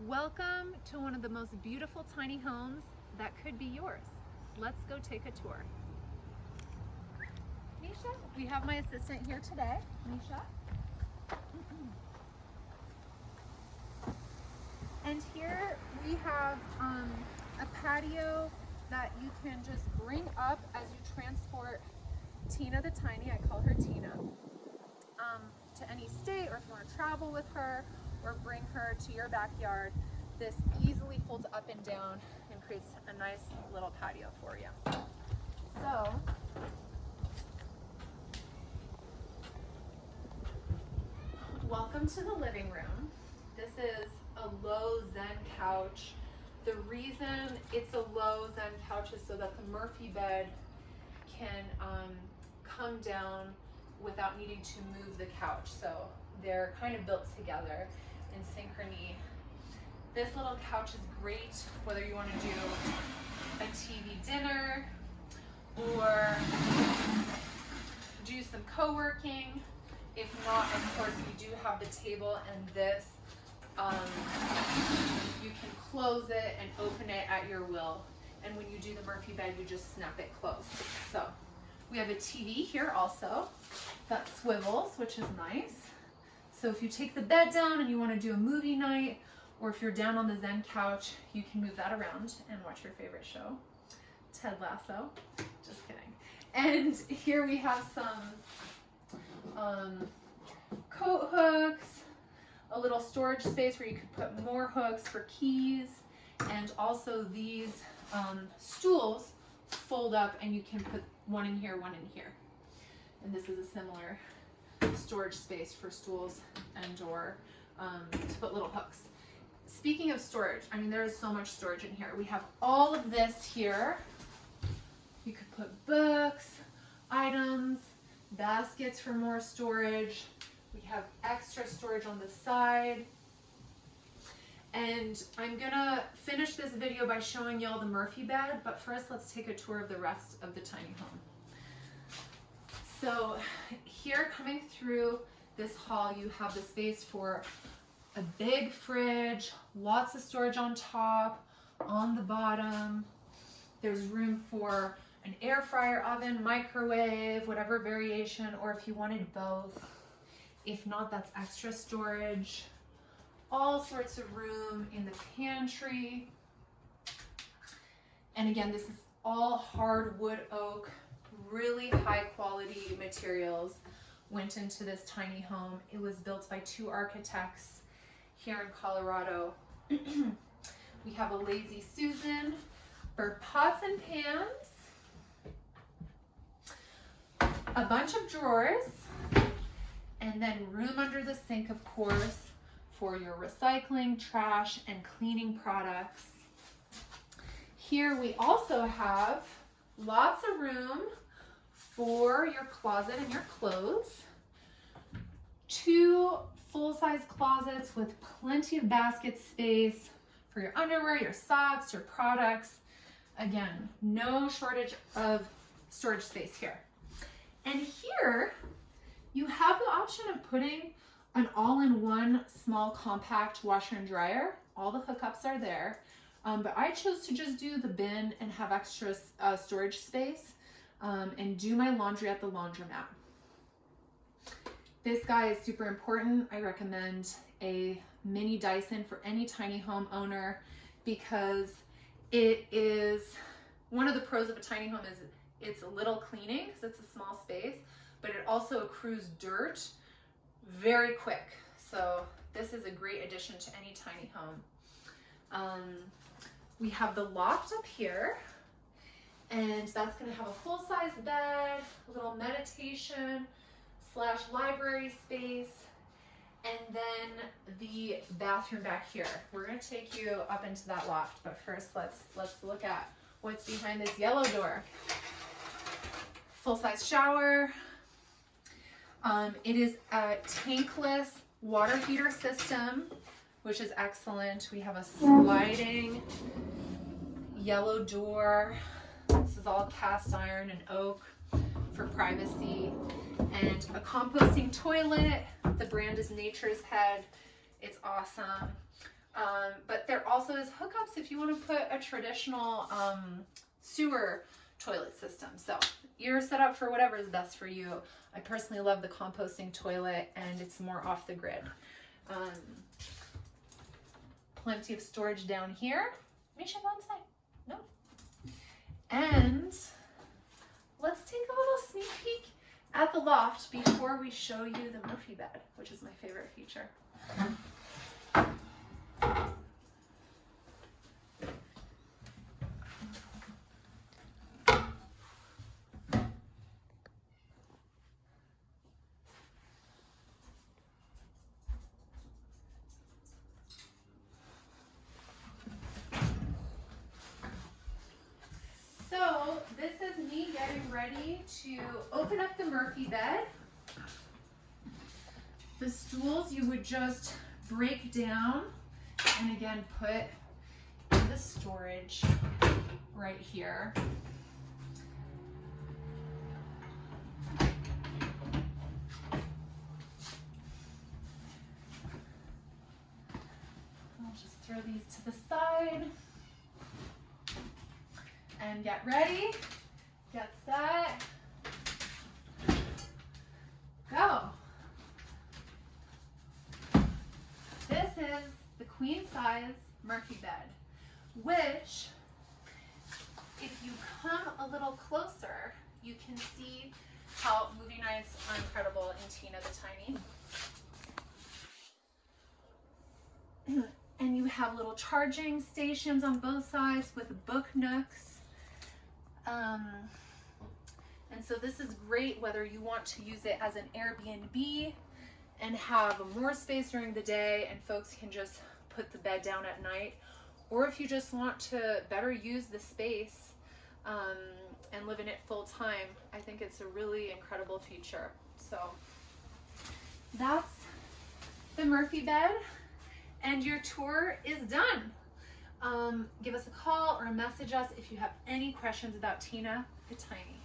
Welcome to one of the most beautiful tiny homes that could be yours. Let's go take a tour. Nisha, we have my assistant here today. Nisha. And here we have um, a patio that you can just bring up as you transport Tina the Tiny, I call her Tina, um, to any state or if you want to travel with her or bring her to your backyard. This easily folds up and down and creates a nice little patio for you. So, welcome to the living room. This is a low zen couch. The reason it's a low zen couch is so that the Murphy bed can um, come down without needing to move the couch. So they're kind of built together in synchrony. This little couch is great whether you want to do a TV dinner or do some co-working. If not, of course, we do have the table and this. Um, you can close it and open it at your will. And when you do the Murphy bed, you just snap it closed. So we have a TV here also that swivels, which is nice. So if you take the bed down and you want to do a movie night, or if you're down on the Zen couch, you can move that around and watch your favorite show, Ted Lasso. Just kidding. And here we have some um, coat hooks, a little storage space where you could put more hooks for keys, and also these um, stools fold up and you can put one in here, one in here. And this is a similar storage space for stools and or um, to put little hooks. Speaking of storage, I mean, there is so much storage in here. We have all of this here. You could put books, items, baskets for more storage. We have extra storage on the side. And I'm gonna finish this video by showing y'all the Murphy bed, but first let's take a tour of the rest of the tiny home. So here coming through this hall, you have the space for a big fridge, lots of storage on top, on the bottom. There's room for an air fryer oven, microwave, whatever variation, or if you wanted both. If not, that's extra storage. All sorts of room in the pantry. And again, this is all hardwood oak, really high quality materials went into this tiny home. It was built by two architects here in Colorado. we have a Lazy Susan for pots and pans, a bunch of drawers, and then room under the sink, of course, for your recycling, trash, and cleaning products. Here we also have lots of room for your closet and your clothes. Two full-size closets with plenty of basket space for your underwear, your socks, your products. Again, no shortage of storage space here. And here you have the option of putting an all-in-one small compact washer and dryer. All the hookups are there. Um, but I chose to just do the bin and have extra uh, storage space um, and do my laundry at the laundromat. This guy is super important. I recommend a mini Dyson for any tiny home owner because it is one of the pros of a tiny home is it's a little cleaning because it's a small space, but it also accrues dirt very quick. So this is a great addition to any tiny home. Um, we have the loft up here and that's gonna have a full-size bed, a little meditation slash library space, and then the bathroom back here. We're gonna take you up into that loft, but first let's let's look at what's behind this yellow door. Full-size shower, um, it is a tankless water heater system, which is excellent. We have a sliding yellow door. Is all cast iron and oak for privacy. And a composting toilet. The brand is Nature's Head. It's awesome. Um, but there also is hookups if you want to put a traditional um, sewer toilet system. So you're set up for whatever is best for you. I personally love the composting toilet and it's more off the grid. Um, plenty of storage down here. We should go inside. No. And let's take a little sneak peek at the loft before we show you the Murphy bed, which is my favorite feature. So this is me getting ready to open up the Murphy bed. The stools you would just break down and again put in the storage right here. I'll just throw these to the side and get ready, get set, go. This is the queen size Murphy bed, which if you come a little closer, you can see how movie nights are incredible in Tina the Tiny. and you have little charging stations on both sides with book nooks. Um, and so this is great whether you want to use it as an Airbnb and have more space during the day and folks can just put the bed down at night. Or if you just want to better use the space um, and live in it full time, I think it's a really incredible feature. So that's the Murphy bed and your tour is done. Um, give us a call or message us if you have any questions about Tina the Tiny.